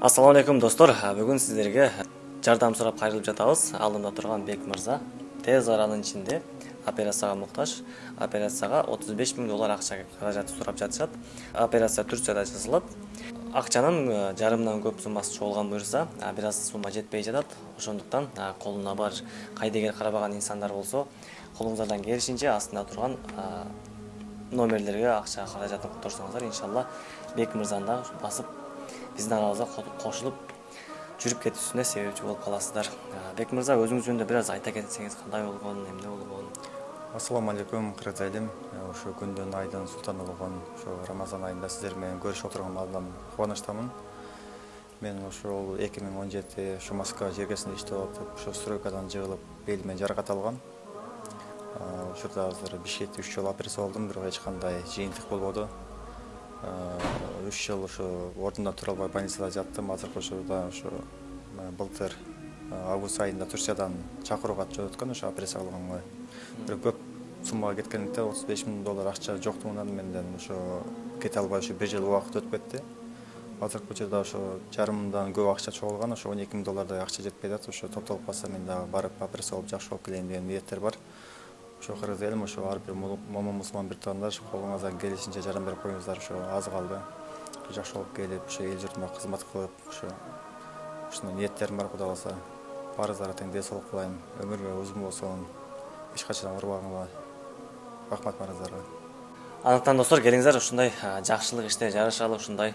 ассалому алейкум достор бүгүн сиздерге жардам сурап кайрылып жатабыз алдымда турган бек мырза тез аранын ичинде операцияга муктаж операцияга отуз беш миң доллар акча каражаты сурап жатышат операция турцияда жасалат акчанын жарымынан көп суммасы чогулган буюрса бир аз сумма жетпей жатат ошондуктан колуна бар кайдыгер карабаган инсандар болсо колуңуздардан келишинче астында турган номерлерге акча каражатын которсоңуздар иншалла бек мырзаны дагы басып биздин арабызга кошулуп жүрүп кетүүсүнө себепчи болуп каласыздар бек мырза өзүңүз жөнүндө бир аз айта кетсеңиз кандай болгон эмне болгон ассалому алейкум кыргыз ошо күндүн айдын султаны болгон ошо рамазан айында сиздер менен көрүшүп отурганга абдан кубанычтамын мен ошол эки миң он жети ушу москва жергесинде иштеп атып ошо стройкадан жыгылып белиме жаракат алгам ошол азыр бишкекте үч жолу операция болдум бирок эч кандай жыйынтык болбоду үч жыл ошо ордундан тура албай больницада жаттым. Азыркы учурда ошо былтыр август айында турциядан чакыруу кат жөнөткөн ошо операция кылганга бирок көп суммага кеткендиктен отуз беш миң доллар акча жоктугунан менден ошо кете албай ушу бир жыл убакыт өтүп кетти. Азыркы учурда ошо жарымдан көп акча чогулган ошо он эки миң доллардай акча жетпей атат. Ошо топтолуп калса мен дагы барып операция болуп жакшы болуп келейин деген ниеттер бар. Ошо кыргыз элим ошо ар бир момун мусулман биртугандар колуңуздан келишинче жардам берип коюңуздар ошо аз калды. Жакшы болуп келип ошо эл журтума кызмат кылып ошо ушундай ниеттерим бар кудай кааласа баарыңыздарга тең ден соолук каалайм өмүрүңөр узун болсун эч качан оорубагыла рахмат баарыңыздарга андыктан достор келиңиздер. Ушундай жакшылык иште жарышалы ушундай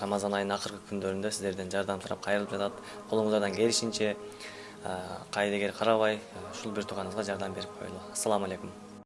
рамазан айынын акыркы күндөрүндө сиздерден жардам сурап кайрылып жатат. Колуңуздардан келишинче кайдыгер карабай ушул бир тууганыбызга жардам берип коелу ассалам алейкум.